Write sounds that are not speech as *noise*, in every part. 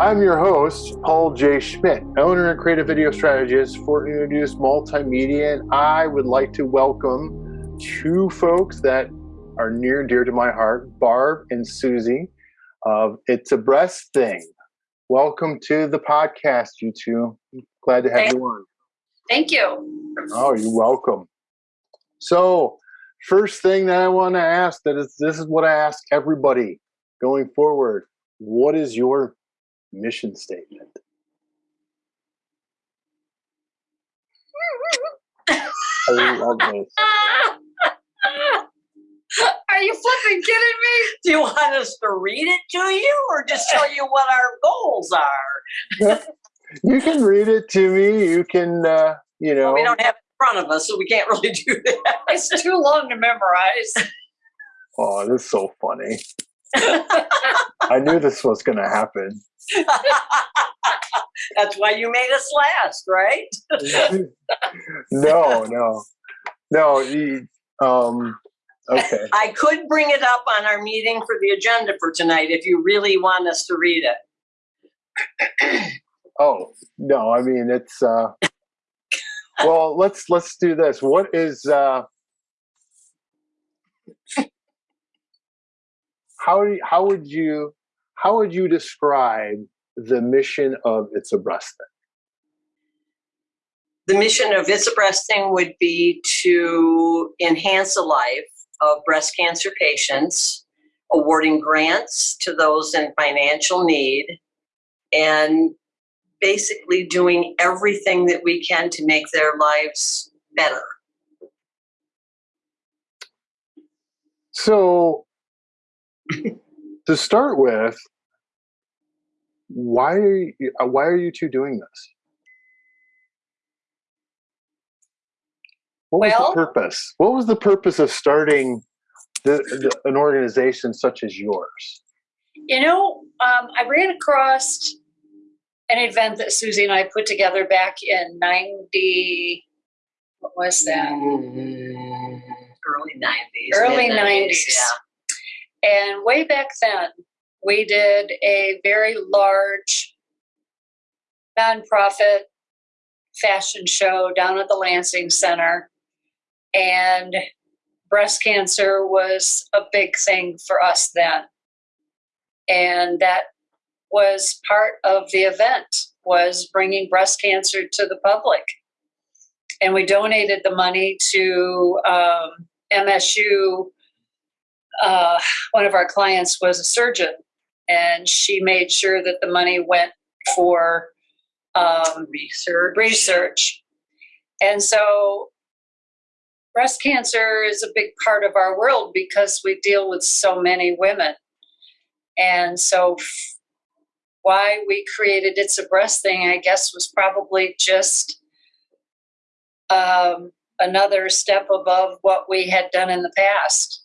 I'm your host, Paul J. Schmidt, owner and creative video strategist for Introduce Multimedia, and I would like to welcome two folks that are near and dear to my heart, Barb and Susie of It's a Breast Thing. Welcome to the podcast, you two. Glad to have Thank- you on. Thank you. Oh, you're welcome. So, first thing that I want to ask that is this is what I ask everybody going forward. What is your mission statement? I love this. *laughs* Are you flipping kidding me? Do you want us to read it to you or just tell you what our goals are? *laughs* You can read it to me. You can, uh, you know. Well, we don't have it in front of us, so we can't really do that. *laughs* It's too long to memorize. Oh, this is so funny. I knew this was going to happen. *laughs* That's why you made us last, right? *laughs* no, no, no. you- Um, okay. I could bring it up on our meeting for the agenda for tonight if you really want us to read it. *clears throat* Oh no, I mean it's. Uh, well, let's let's do this. What is? Uh, how how would you how would you describe the mission of It's a Breast Thing? The mission of It's a Breast Thing would be to enhance the life of breast cancer patients, awarding grants to those in financial need, and basically doing everything that we can to make their lives better. So, *laughs* to start with, why are you, uh, why are you two doing this? What was the purpose? What was the purpose of starting the, the, an organization such as yours? You know, um, I ran across an event that Susie and I put together back in 90. What was that? Mm, Early 90s. Early mid-nineties, 90s. Yeah. And way back then, we did a very large nonprofit fashion show down at the Lansing Center. And breast cancer was a big thing for us then. And that was part of the event was bringing breast cancer to the public. And we donated the money to um, MSU uh, one of our clients was a surgeon, and she made sure that the money went for um, Research. research. And so, breast cancer is a big part of our world because we deal with so many women. And so, f- why we created It's a Breast Thing, I guess, was probably just um, another step above what we had done in the past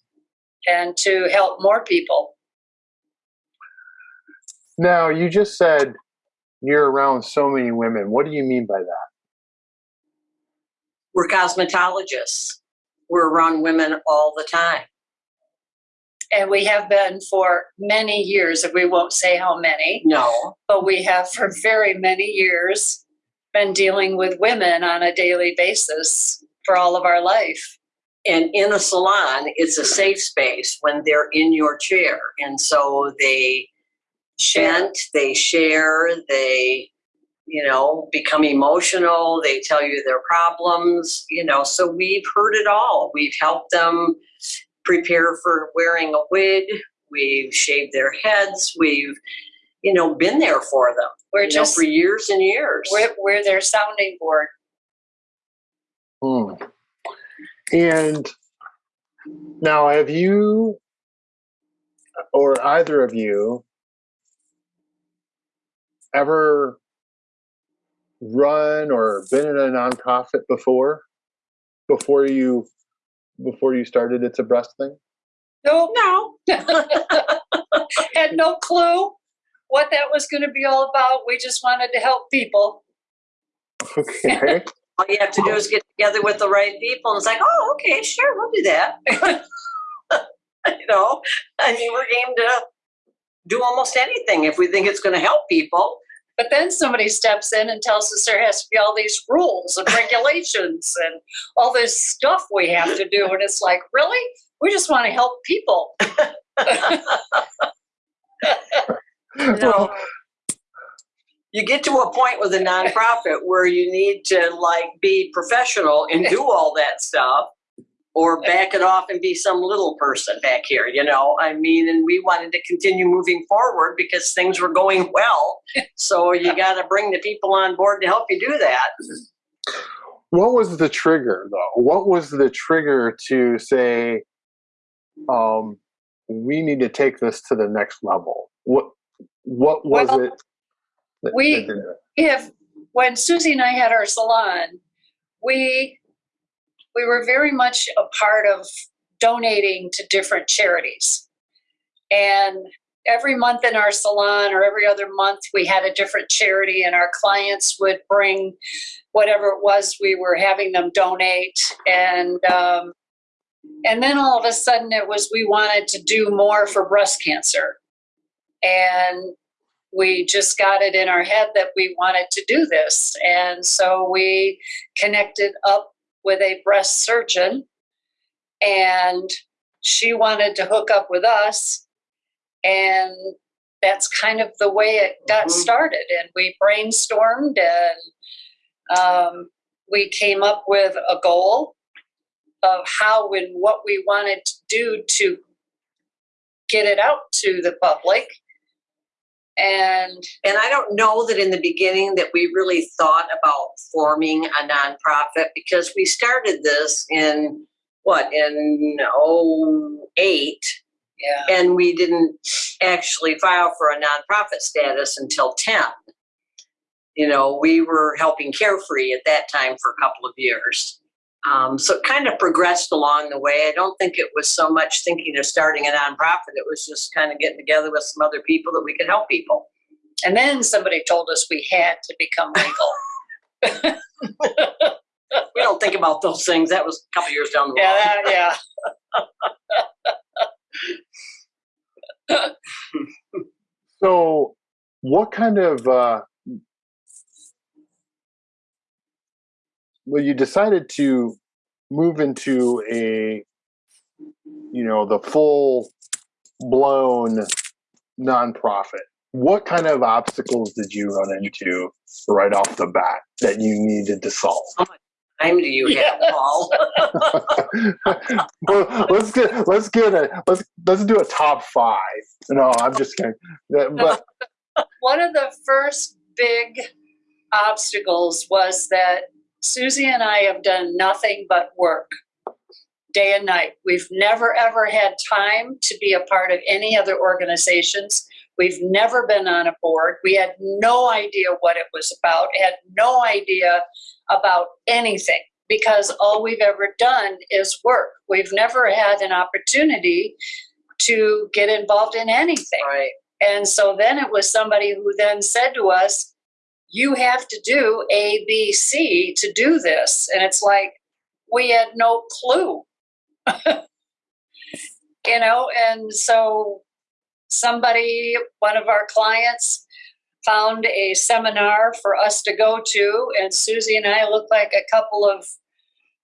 and to help more people. Now, you just said you're around so many women. What do you mean by that? We're cosmetologists. We're around women all the time. And we have been for many years, and we won't say how many, No, but we have for very many years been dealing with women on a daily basis for all of our life. And in a salon, it's a safe space when they're in your chair. And so they vent, they share, they, you know, become emotional, they tell you their problems, you know. So we've heard it all. We've helped them prepare for wearing a wig, we've shaved their heads, we've, you know, been there for them. We're you know, just for years and years. we're, we're their sounding board. Hmm. And now, have you, or either of you, ever run or been in a nonprofit before? Before you, before you started, it's a breast thing. No, no. *laughs* Had no clue what that was going to be all about. We just wanted to help people. Okay. All you have to do is get together with the right people, and it's like, oh, okay, sure, we'll do that. *laughs* you know, I mean, we're game to do almost anything if we think it's going to help people. But then somebody steps in and tells us there has to be all these rules and regulations and all this stuff we have to do. And it's like, really? We just want to help people. *laughs* *laughs* You know, you get to a point with a nonprofit *laughs* where you need to like be professional and do all that stuff or back it off and be some little person back here, you know? I mean, and we wanted to continue moving forward because things were going well. So you got to bring the people on board to help you do that. What was the trigger, though? What was the trigger to say, um, we need to take this to the next level? What What was Well, it? We- if when Susie and I had our salon, we we were very much a part of donating to different charities. And every month in our salon or every other month we had a different charity and our clients would bring whatever it was we were having them donate. And um, and then all of a sudden it was we wanted to do more for breast cancer. And we just got it in our head that we wanted to do this. And so we connected up with a breast surgeon, and she wanted to hook up with us. And that's kind of the way it got Mhm. started. And we brainstormed and um, we came up with a goal of how and what we wanted to do to get it out to the public. And And I don't know that in the beginning that we really thought about forming a nonprofit because we started this in what in 08 yeah. and we didn't actually file for a nonprofit status until 10. You know, we were helping Carefree at that time for a couple of years. Um, so it kind of progressed along the way. I don't think it was so much thinking of starting a nonprofit. It was just kind of getting together with some other people that we could help people. And then somebody told us we had to become legal. *laughs* We don't think about those things. That was a couple years down the road. yeah, that, yeah. *laughs* So, what kind of uh, well, you decided to move into a, you know, the full blown nonprofit. What kind of obstacles did you run into right off the bat that you needed to solve? How much Time do you have, Paul? *laughs* *laughs* well, let's get let's get a let's let's do a top five. No, I'm just kidding. But *laughs* One of the first big obstacles was that Susie and I have done nothing but work day and night. We've never ever had time to be a part of any other organizations. We've never been on a board. We had no idea what it was about, had no idea about anything because all we've ever done is work. We've never had an opportunity to get involved in anything. Right. And so then it was somebody who then said to us, You have to do A, B, C to do this. And it's like, we had no clue. *laughs* you know, and so somebody, one of our clients, found a seminar for us to go to, and Susie and I looked like a couple of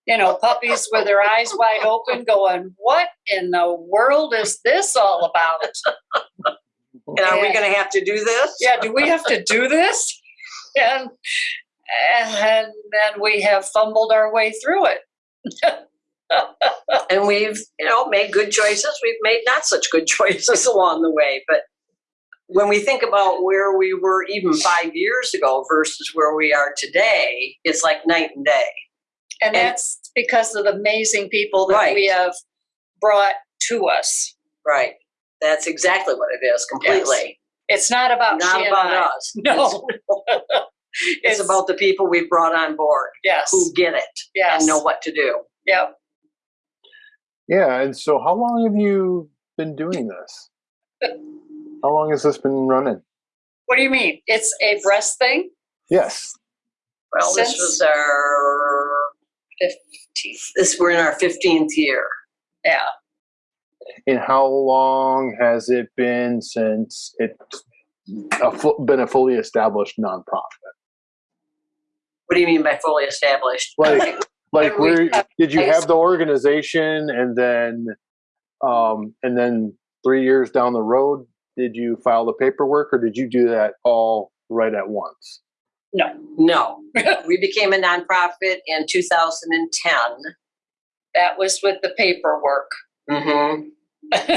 you know, puppies with their eyes wide open, going, What in the world is this all about? And are we going to have to do this? yeah, do we have to do this? And and then we have fumbled our way through it. and we've you know made good choices we've made not such good *laughs* choices along the way but when we think about where we were even five years ago versus where we are today it's like night and day And And- that's because of the amazing people that Right. we have brought to us. right that's exactly what it is completely It's not about not she and about I. us *laughs* No. it's, about the people we've brought on board yes, who get it yes, and know what to do Yep. yeah, and so how long have you been doing this? *laughs* How long has this been running? What do you mean? It's a breast thing. Yes. well this Since- was our 15th. this we're in our 15th year Yeah. And how long has it been since it's a, been a fully established nonprofit? What do you mean by fully established? Like, *laughs* like where did you have the organization and then, um, and then three years down the road, did you file the paperwork or did you do that all right at once? No. No, *laughs* we became a nonprofit in 2010. That was with the paperwork. Mm-hmm. *laughs*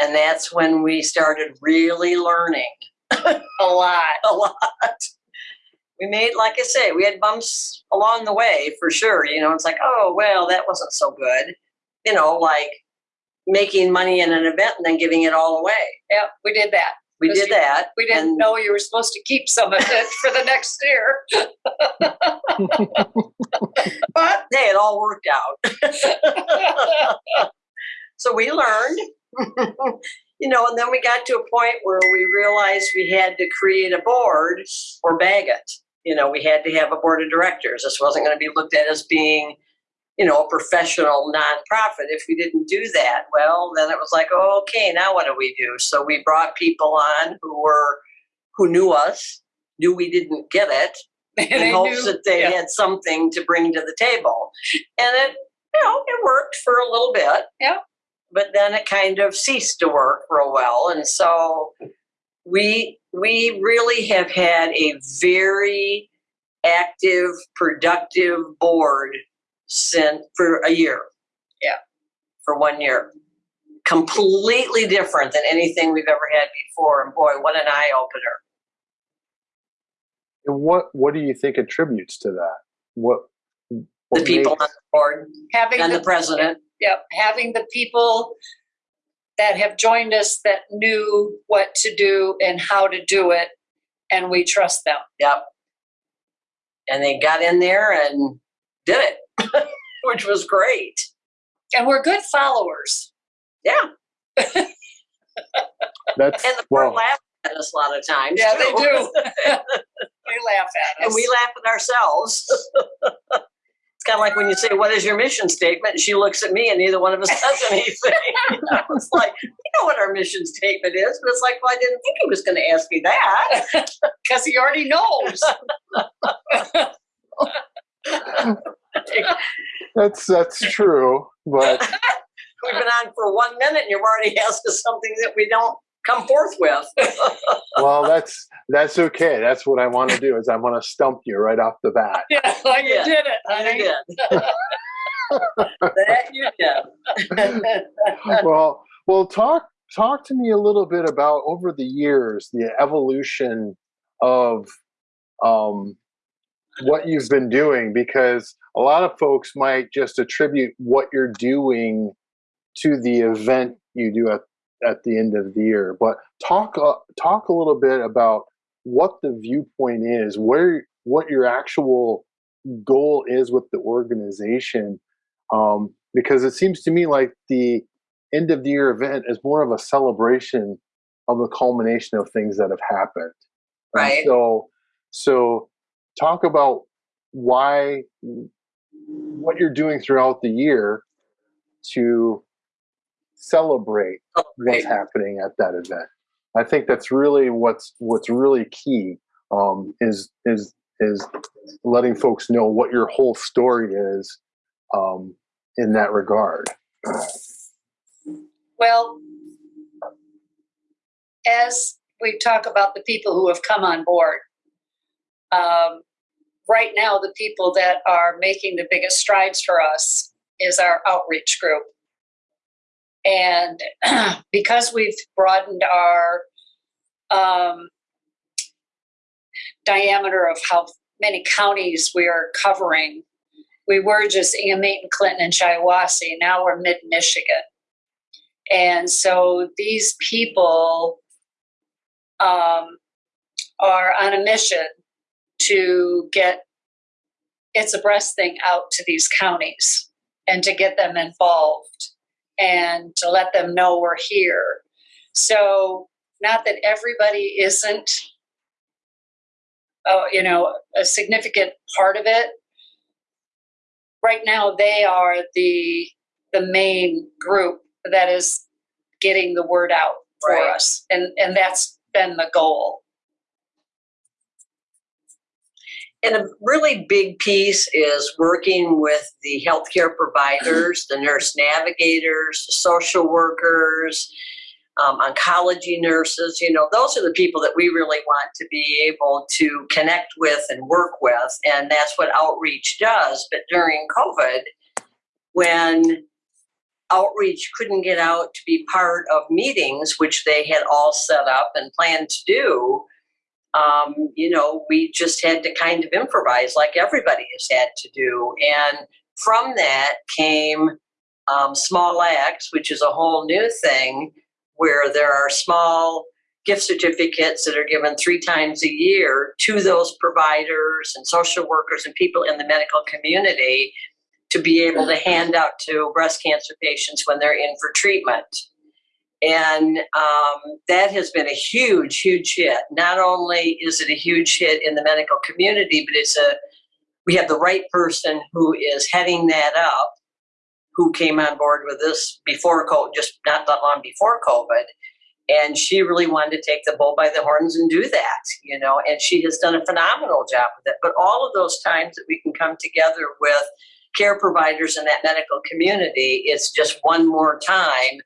and that's when we started really learning *laughs* A lot. a lot. We made, like I say, we had bumps along the way for sure. You know, it's like, oh, well, that wasn't so good. You know, like making money in an event and then giving it all away. Yeah, we did that. We did you- that. We didn't and- know you were supposed to keep some of it for the next year. *laughs* But hey, it all worked out. So we learned, you know, and then we got to a point where we realized we had to create a board or bag it. You know, we had to have a board of directors. This wasn't going to be looked at as being, you know, a professional nonprofit. If we didn't do that, well, then it was like, oh, okay, now what do we do? So we brought people on who were, who knew us, knew we didn't get it, *laughs* in they hopes knew- that they yeah. had something to bring to the table. And it, you know, it worked for a little bit. Yeah. But then it kind of ceased to work real well. And so we we really have had a very active, productive board since for a year. Yeah. For one year. Completely different than anything we've ever had before. And boy, what an eye opener. And what, what do you think attributes to that? What, The what people makes- on the board having and the, the president. Yep, having the people that have joined us that knew what to do and how to do it, and we trust them. Yep. And they got in there and did it, *laughs* which was great. And we're good followers. Yeah. *laughs* that's, And the well, board laughed at us a lot of times. Yeah, they do. *laughs* They laugh at us. and we laugh at ourselves. It's kind of like when you say, What is your mission statement? And she looks at me and neither one of us says *laughs* anything. it's like, We know what our mission statement is. But it's like, Well, I didn't think he was going to ask me that. *laughs* because he already knows. that's, that's true, but *laughs* We've been on for one minute and you've already asked us something that we don't come forth with. *laughs* well, that's, that's okay. That's what I want to do is I want to stump you right off the bat. yeah, *laughs* like Yeah. you did it, honey. you did. *laughs* that you did. well, well, talk talk to me a little bit about over the years the evolution of um, what you've been doing, because a lot of folks might just attribute what you're doing to the event you do at at the end of the year. But talk uh, talk a little bit about what the viewpoint is, where what your actual goal is with the organization um, because it seems to me like the end of the year event is more of a celebration of the culmination of things that have happened. And Right. so, so talk about why what you're doing throughout the year to celebrate what's Right. happening at that event. I think that's really what's what's really key um, is is is letting folks know what your whole story is um, in that regard. Well, as we talk about the people who have come on board, um, right now, the people that are making the biggest strides for us is our outreach group. And *clears throat* because we've broadened our um, diameter of how many counties we are covering, we were just Amite, Clinton, and Shiawassee. Now we're mid Michigan. And so these people um, are on a mission to get It's a Breast thing out to these counties and to get them involved and to let them know we're here. So, not that everybody isn't, uh, you know, a significant part of it. Right now, they are the the main group that is getting the word out for Right. us. And, and that's been the goal. And a really big piece is working with the healthcare providers, the nurse navigators, the social workers, um, oncology nurses. You know, those are the people that we really want to be able to connect with and work with. And that's what outreach does. But during COVID, when outreach couldn't get out to be part of meetings, which they had all set up and planned to do, um, you know, we just had to kind of improvise like everybody has had to do. And from that came um, Small Acts, which is a whole new thing where there are small gift certificates that are given three times a year to those providers and social workers and people in the medical community to be able to hand out to breast cancer patients when they're in for treatment. And um, that has been a huge, huge hit. Not only is it a huge hit in the medical community, but it's a we have the right person who is heading that up, who came on board with this before COVID, just not that long before COVID. And she really wanted to take the bull by the horns and do that, you know, and she has done a phenomenal job with it. But all of those times that we can come together with care providers in that medical community, it's just one more time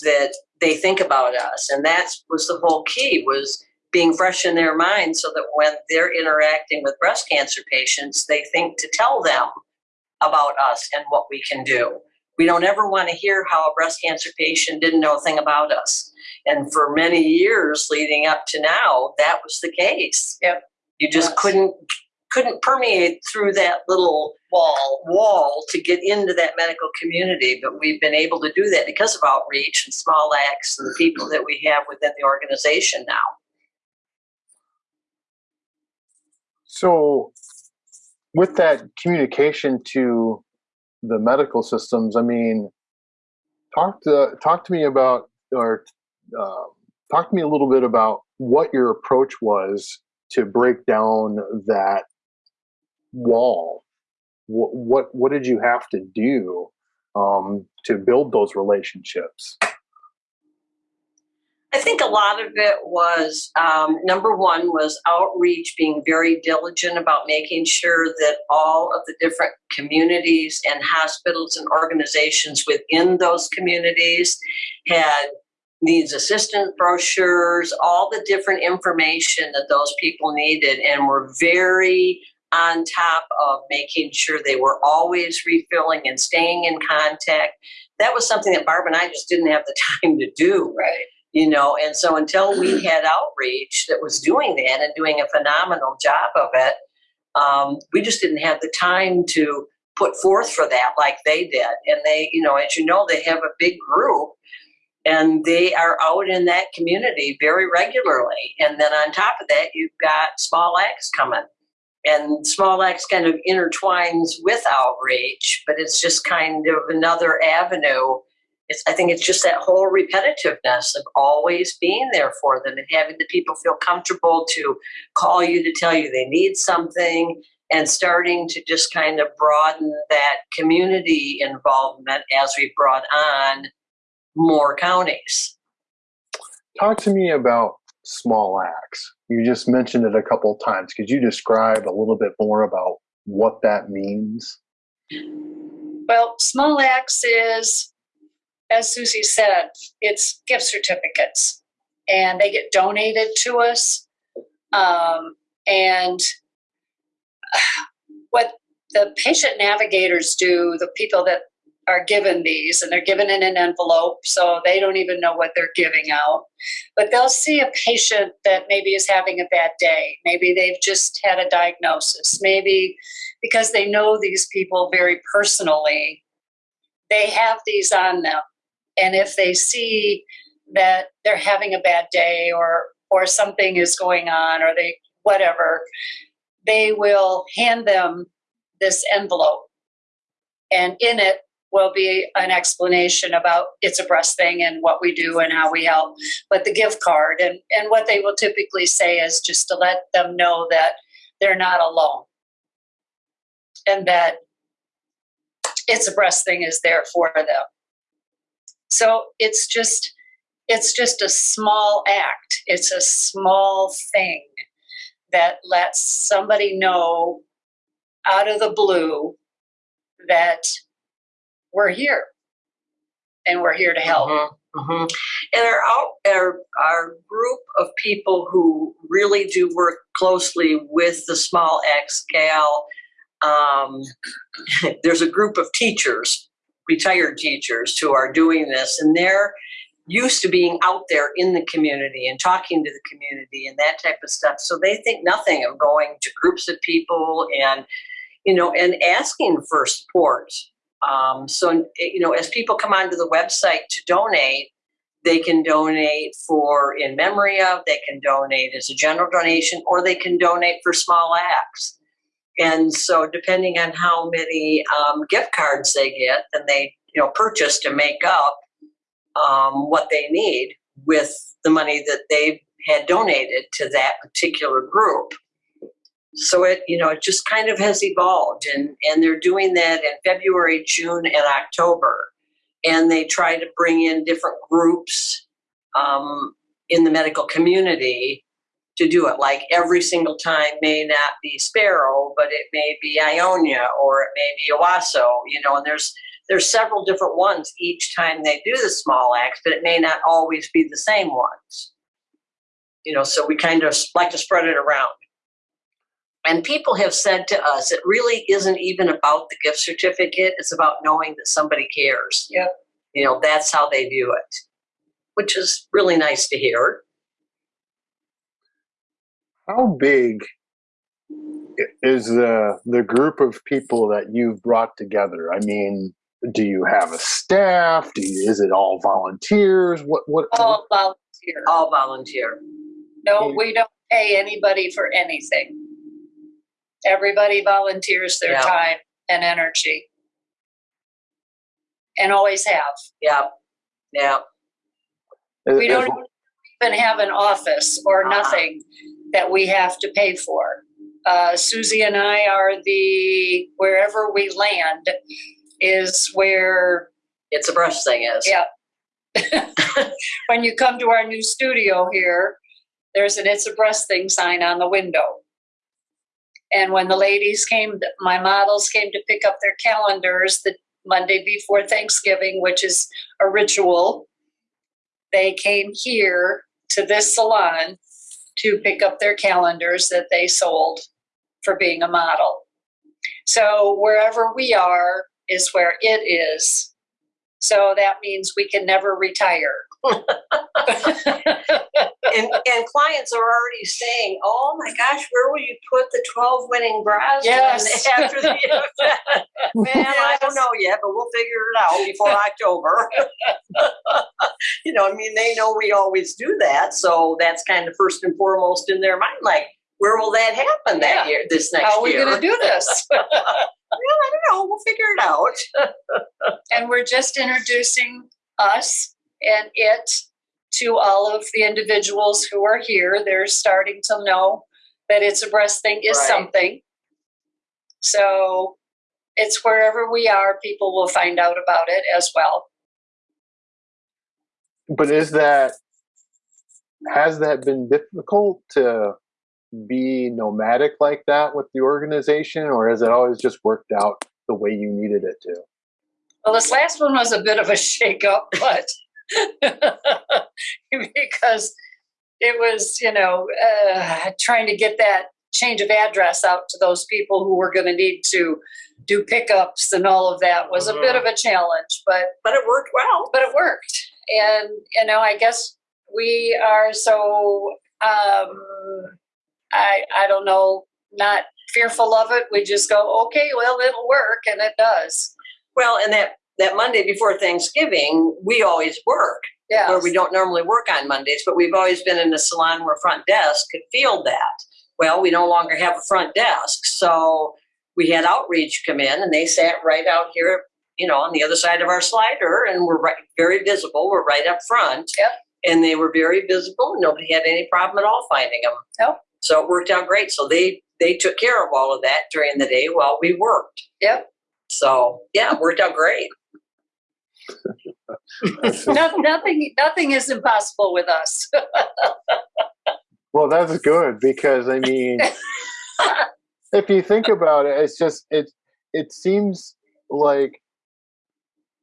that they think about us and that was the whole key was being fresh in their mind so that when they're interacting with breast cancer patients they think to tell them about us and what we can do we don't ever want to hear how a breast cancer patient didn't know a thing about us and for many years leading up to now that was the case Yep. you just Yes. couldn't couldn't permeate through that little Wall. wall to get into that medical community, but we've been able to do that because of outreach and small acts and the people that we have within the organization now. So, with that communication to the medical systems, I mean, talk to talk to me about, or uh, talk to me a little bit about what your approach was to break down that wall. What what, what did you have to do um, to build those relationships? I think a lot of it was um, number one was outreach, being very diligent about making sure that all of the different communities and hospitals and organizations within those communities had needs assistant brochures, all the different information that those people needed, and were very on top of making sure they were always refilling and staying in contact. That was something that Barb and I just didn't have the *laughs* time to do Right. you know and so until we *clears throat* had outreach that was doing that and doing a phenomenal job of it um, we just didn't have the time to put forth for that like they did and they you know as you know they have a big group and they are out in that community very regularly and then on top of that you've got small acts coming and small acts kind of intertwines with outreach but it's just kind of another avenue it's, I think it's just that whole repetitiveness of always being there for them and having the people feel comfortable to call you to tell you they need something and starting to just kind of broaden that community involvement as we brought on more counties. Talk to me about small acts. You just mentioned it a couple of times. Could you describe a little bit more about what that means? Well, Small Acts is, as Susie said, it's gift certificates, and they get donated to us. Um, and *sighs* what the patient navigators do, the people that are given these, and they're given in an envelope, so they don't even know what they're giving out. But they'll see a patient that maybe is having a bad day. Maybe they've just had a diagnosis. Maybe because they know these people very personally, they have these on them. And if they see that they're having a bad day or or something is going on or they whatever, they will hand them this envelope. And in it will be an explanation about it's a breast thing and what we do and how we help. But the gift card and, and what they will typically say is just to let them know that they're not alone and that it's a breast thing is there for them. So it's just it's just a small act. It's a small thing that lets somebody know out of the blue that we're here and we're here to help. Mhm, mhm. And our, our, our group of people who really do work closely with the small acts gal, um, *laughs* there's a group of teachers, retired teachers who are doing this and they're used to being out there in the community and talking to the community and that type of stuff. So they think nothing of going to groups of people and, you know, and asking for support. Um, so, you know, as people come onto the website to donate, they can donate for in memory of, they can donate as a general donation, or they can donate for small acts. And so, depending on how many um, gift cards they get, then they, you know, purchase to make up um, what they need with the money that they had donated to that particular group. So it, you know, it just kind of has evolved, and and they're doing that in February, June, and October, and they try to bring in different groups um, in the medical community to do it. Like every single time may not be Sparrow, but it may be Ionia or it may be Owosso, you know, and there's there's several different ones each time they do the small acts, but it may not always be the same ones. You know, so we kind of like to spread it around. And people have said to us, it really isn't even about the gift certificate, it's about knowing that somebody cares. Yep. You know, that's how they view it, which is really nice to hear. How big is the the group of people that you've brought together? I mean, do you have a staff? Do you, is it all volunteers? What what? All volunteer. All volunteer. No, we don't pay anybody for anything. Everybody volunteers their Yeah. time and energy. And always have. Yeah. Yeah. We don't even have an office or Uh-uh. nothing that we have to pay for. Uh, Susie and I are the, wherever we land is where, It's a Breast thing is. yeah. *laughs* when you come to our new studio here, there's an It's a Breast Thing sign on the window. And when the ladies came, my models came to pick up their calendars the Monday before Thanksgiving, which is a ritual, they came here to this salon to pick up their calendars that they sold for being a model. So wherever we are is where it is. So that means we can never retire. And, and clients are already saying, oh my gosh, where will you put the 12 winning bras Yes. *laughs* after the event? Man, I don't know yet, but we'll figure it out before October. *laughs* you know, I mean, they know we always do that. So that's kind of first and foremost in their mind. Like, where will that happen that Yeah. year, this next year? How are we going to do this? *laughs* well, I don't know. We'll figure it out. and we're just introducing us and it to all of the individuals who are here. They're starting to know that it's a breast thing is Right. something. So it's wherever we are, people will find out about it as well. But is that has that been difficult to be nomadic like that with the organization, or has it always just worked out the way you needed it to? Well, this last one was a bit of a *laughs* shakeup, but *laughs* because it was, you know, uh, trying to get that change of address out to those people who were going to need to do pickups and all of that was a bit of a challenge, but But it worked well. but it worked. And you know, I guess we are so um, I I don't know, not fearful of it. We just go, okay, well, it'll work, and it does. Well, and that, that Monday before Thanksgiving, we always work. Yeah. where we don't normally work on Mondays, but we've always been in a salon where front desk could field that. Well, we no longer have a front desk, so we had outreach come in, and they sat right out here, you know, on the other side of our slider, and we're right, very visible. We're right up front. Yep. And they were very visible. And nobody had any problem at all finding them. Nope. So it worked out great. So they they took care of all of that during the day while we worked. Yep. So yeah, it worked out great. *laughs* No, nothing, nothing is impossible with us. Well, that's good because I mean, *laughs* if you think about it, it's just it. It seems like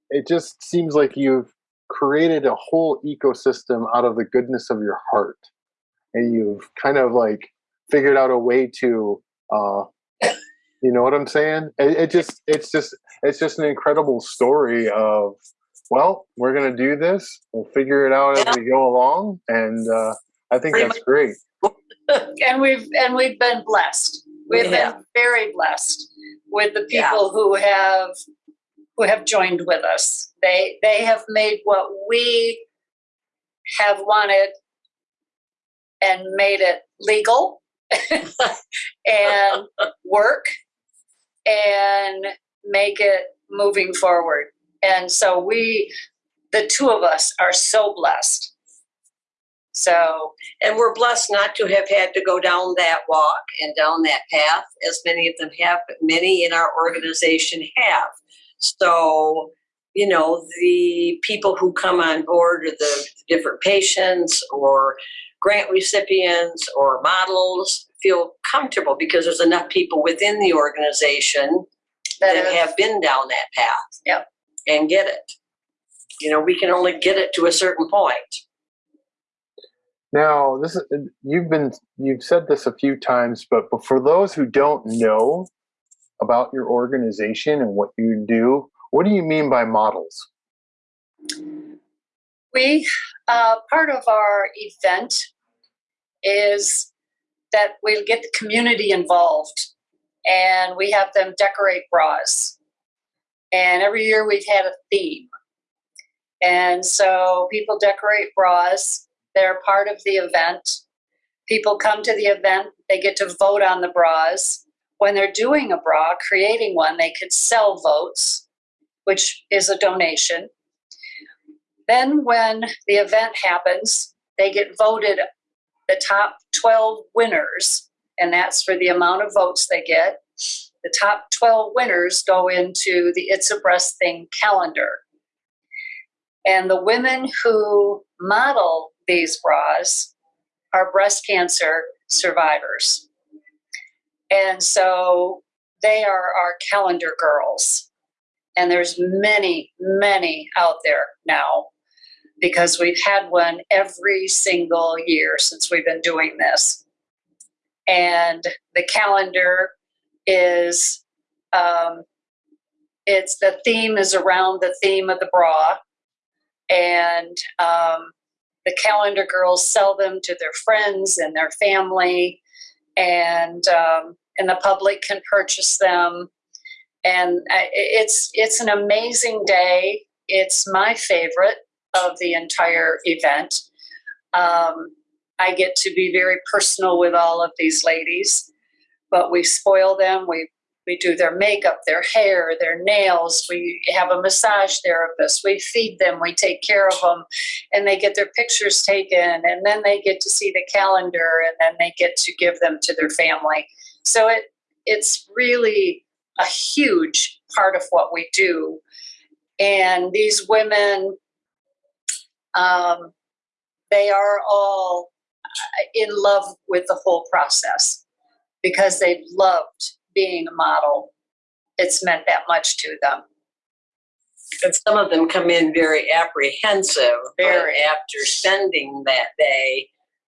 it just seems like you've created a whole ecosystem out of the goodness of your heart, and you've kind of like figured out a way to, uh, you know what I'm saying? It, it just it's just it's just an incredible story of. Well, we're gonna do this. We'll figure it out as we go along, and uh, I think Pretty that's great. *laughs* And we've, and we've been blessed. We've We been very blessed with the Yeah. people who have, who have joined with us. They, they have made what we have wanted and made it legal *laughs* and work and make it moving forward. And so we, the two of us are so blessed. So, And we're blessed not to have had to go down that walk and down that path, as many of them have, but many in our organization have. So, you know, the people who come on board are the different patients or grant recipients or models feel comfortable because there's enough people within the organization that that is- have been down that path. Yep. And get it. You know, we can only get it to a certain point. Now, this is you've been you've said this a few times, but, but for those who don't know about your organization and what you do, what do you mean by models? We, uh, part of our event is that we get the community involved and we have them decorate bras. And every year we've had a theme. And so people decorate bras, they're part of the event. People come to the event, they get to vote on the bras. When they're doing a bra, creating one, they could sell votes, which is a donation. Then, when the event happens, they get voted the top 12 winners, and that's for the amount of votes they get. The top 12 winners go into the It's a Breast Thing calendar. And the women who model these bras are breast cancer survivors. And so they are our calendar girls. And there's many, many out there now because we've had one every single year since we've been doing this. And the calendar is, um, it's the theme is around the theme of the bra. And um, the calendar girls sell them to their friends and their family, and um, and the public can purchase them. And it's it's an amazing day. It's my favorite of the entire event. Um, I get to be very personal with all of these ladies, but we spoil them. We we do their makeup, their hair, their nails. We have a massage therapist. We feed them. We take care of them, and they get their pictures taken, and then they get to see the calendar, and then they get to give them to their family. So it it's really a huge part of what we do. And these women, um, they are all in love with the whole process because they've loved being a model. It's meant that much to them. And some of them come in very apprehensive, Very. after spending that day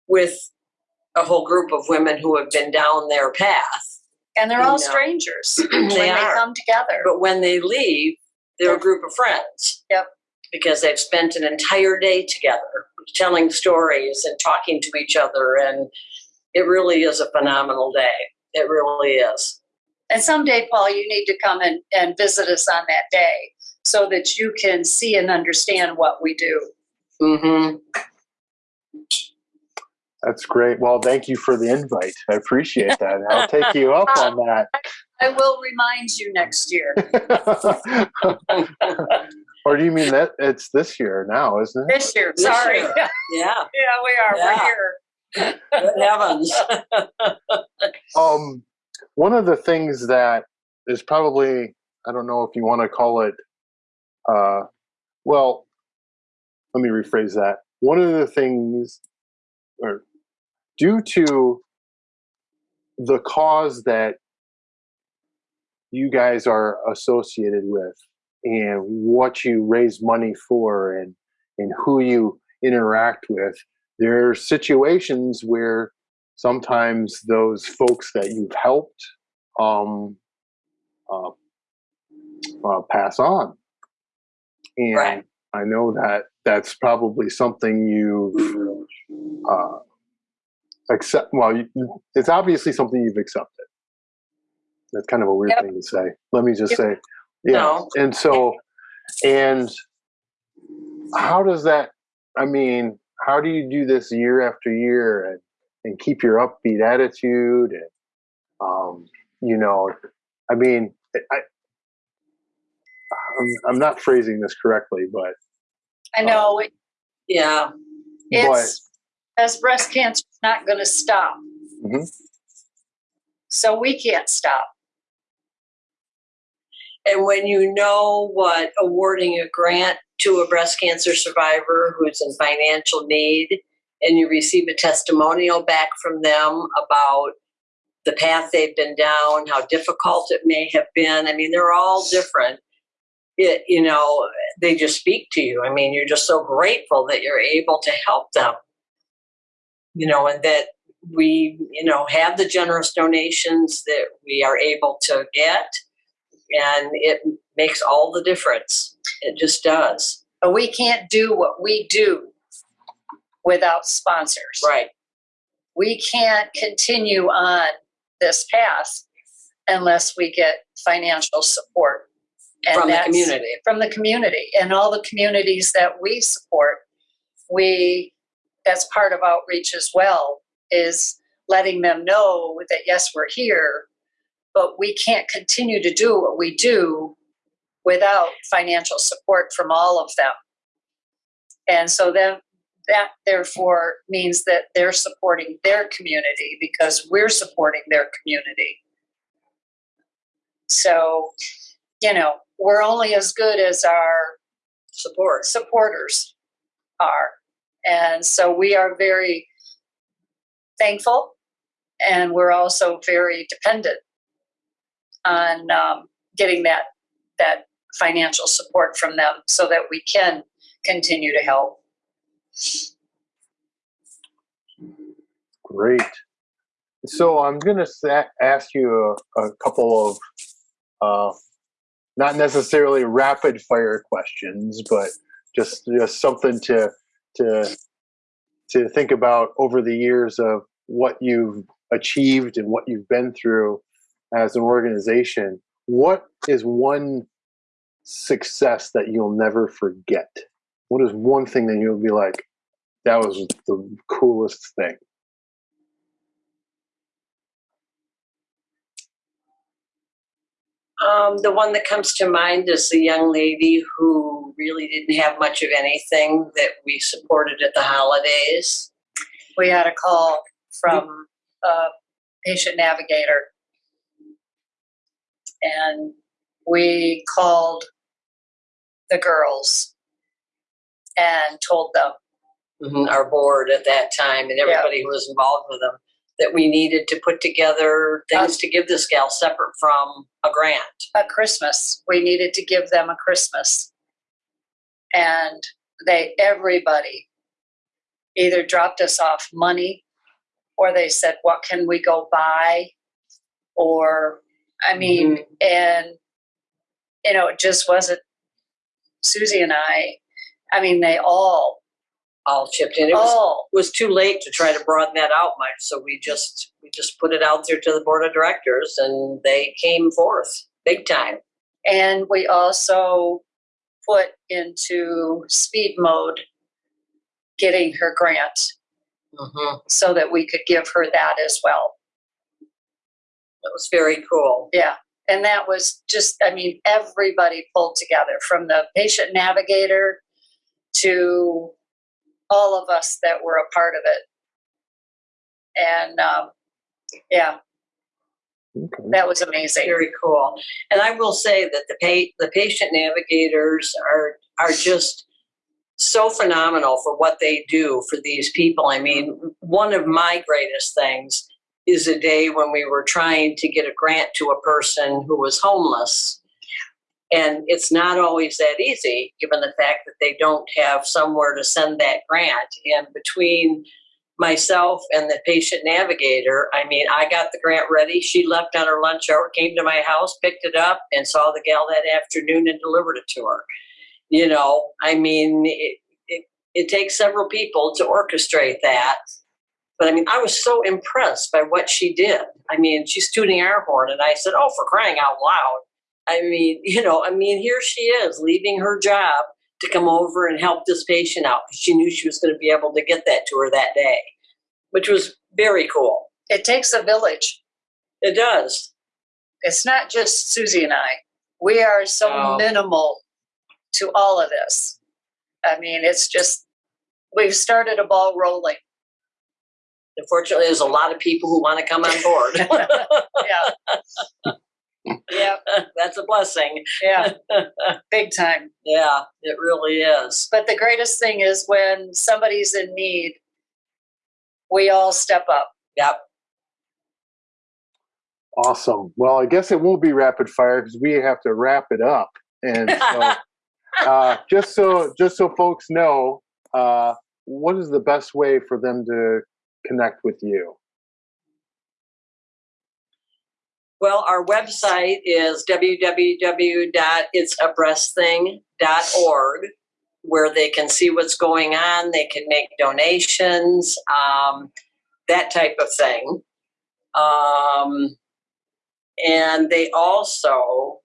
with a whole group of women who have been down their path. And they're all Yeah. strangers *clears throat* when They they come together. But when they leave, they're a group of friends. Yep. Because they've spent an entire day together telling stories and talking to each other. And it really is a phenomenal day. It really is. And someday, Paul, you need to come and, and visit us on that day so that you can see and understand what we do. Mm-hmm. That's great. Well, thank you for the invite. I appreciate that. I'll take you up on that. *laughs* I will remind you next year. *laughs* or do you mean that it's this year now, isn't it? This year, This sorry. year. *laughs* Yeah, Yeah. we are. Yeah. We're here. Good heavens. *laughs* Um, one of the things that is probably, I don't know if you want to call it uh, well, let me rephrase that. One of the things, or due to the cause that you guys are associated with and what you raise money for and and who you interact with there are situations where sometimes those folks that you've helped um, uh, uh, pass on and Right. i know that that's probably something you've uh, accept well you, it's obviously something you've accepted that's kind of a weird Yep. thing to say let me just Yep. say yeah No. and so and how does that i mean how do you do this year after year and and keep your upbeat attitude and um you know i mean i i'm, I'm not phrasing this correctly but I know it, Yeah. it's as breast cancer is not going to stop. Mhm. So we can't stop. And when you know what awarding a grant to a breast cancer survivor who's in financial need and you receive a testimonial back from them about the path they've been down, how difficult it may have been. I mean, they're all different. It, you know, they just speak to you. I mean, you're just so grateful that you're able to help them. You know, and that we, you know, have the generous donations that we are able to get and it makes all the difference. It just does. But we can't do what we do without sponsors. Right. We can't continue on this path unless we get financial support. And From the community. From the community and all the communities that we support. We, that's part of outreach as well, is letting them know that yes, we're here, but we can't continue to do what we do without financial support from all of them. And so then that therefore means that they're supporting their community because we're supporting their community. So, you know, we're only as good as our Support. supporters are. And so we are very thankful and we're also very dependent on um, getting that that financial support from them so that we can continue to help. Great. So I'm going to ask you a, a couple of uh, not necessarily rapid fire questions, but just just something to to to think about over the years of what you've achieved and what you've been through as an organization. What is one success that you'll never forget? What is one thing that you'll be like, that was the coolest thing? Um, the one that comes to mind is the young lady who really didn't have much of anything that we supported at the holidays. We had a call from a patient navigator. And we called the girls and told them, Mhm, Our board at that time and everybody who was involved with them that we needed to put together things to give this gal separate from a grant. a Christmas. We needed to give them a Christmas. And they, everybody either dropped us off money or they said, what can we go buy? Or, I mean, and, you know, it just wasn't Susie and I. I mean, they all, All chipped in. It was was too late to try to broaden that out much, so we just we just put it out there to the board of directors, and they came forth big time. and we also put into speed mode getting her grant Mm-hmm. so that we could give her that as well. That was very cool. Yeah. And that was just, I mean, everybody pulled together from the patient navigator to all of us that were a part of it. And um, yeah, Okay. that was amazing. Very cool. And I will say that the pa- the patient navigators are are just so phenomenal for what they do for these people. I mean, one of my greatest things is a day when we were trying to get a grant to a person who was homeless. And it's not always that easy, given the fact that they don't have somewhere to send that grant. And between myself and the patient navigator, I mean, I got the grant ready. She left on her lunch hour, came to my house, picked it up, and saw the gal that afternoon and delivered it to her. You know, I mean, it, it, it takes several people to orchestrate that. But I mean, I was so impressed by what she did. I mean, she's tooting air horn, and I said, "Oh, for crying out loud!" I mean, *laughs* you know, I mean, here she is leaving her job to come over and help this patient out. She knew she was going to be able to get that to her that day, which was very cool. It takes a village. It does. It's not just Susie and I. We are so No. minimal to all of this. I mean, it's just, we've started a ball rolling. Unfortunately, there's a lot of people who want to come on board. *laughs* Yeah. yeah, *laughs* That's a blessing. yeah, *laughs* big time. Yeah, it really is. But the greatest thing is when somebody's in need, we all step up. Yep. Awesome. Well, I guess it won't be rapid fire because we have to wrap it up. And so, uh, just so just so folks know, uh, what is the best way for them to connect with you? Well, our website is www.itsabreastthing.org, where they can see what's going on. They can make donations, um, that type of thing. Um, and they also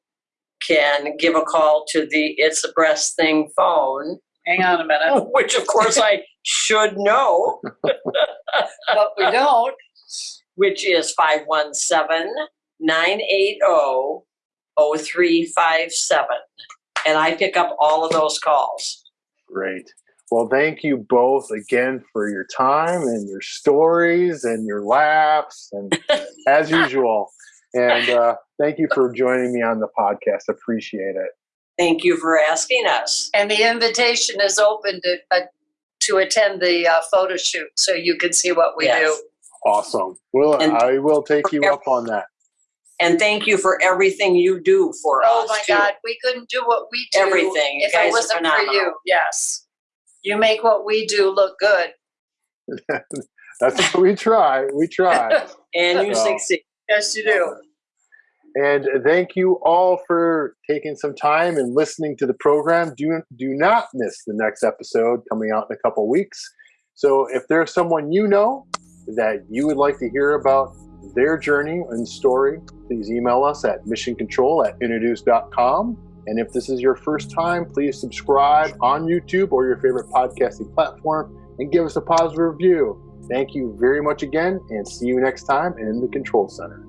can give a call to the It's a Breast Thing phone, Hang on a minute. *laughs* which of course I should know, *laughs* But we don't. which is 517 980 0357. And I pick up all of those calls. Great. Well, thank you both again for your time and your stories and your laughs and *laughs* as usual. And uh, thank you for joining me on the podcast. Appreciate it. Thank you for asking us. And the invitation is open to, uh, to attend the uh, photo shoot so you can see what we Yes. do. Awesome. Well, And- I will take you up on that. And thank you for everything you do for us. Oh my too. God, we couldn't do what we do Everything. You if guys it are wasn't for phenomenal. you. Yes. You make what we do look good. *laughs* That's what we try. We try. *laughs* And you Wow. succeed. yes, you do. And thank you all for taking some time and listening to the program. Do, do not miss the next episode coming out in a couple weeks. So if there's someone you know that you would like to hear about their journey and story, please email us at missioncontrol at introduce.com. And if this is your first time, please subscribe on YouTube or your favorite podcasting platform and give us a positive review. Thank you very much again, and see you next time in the Control Center.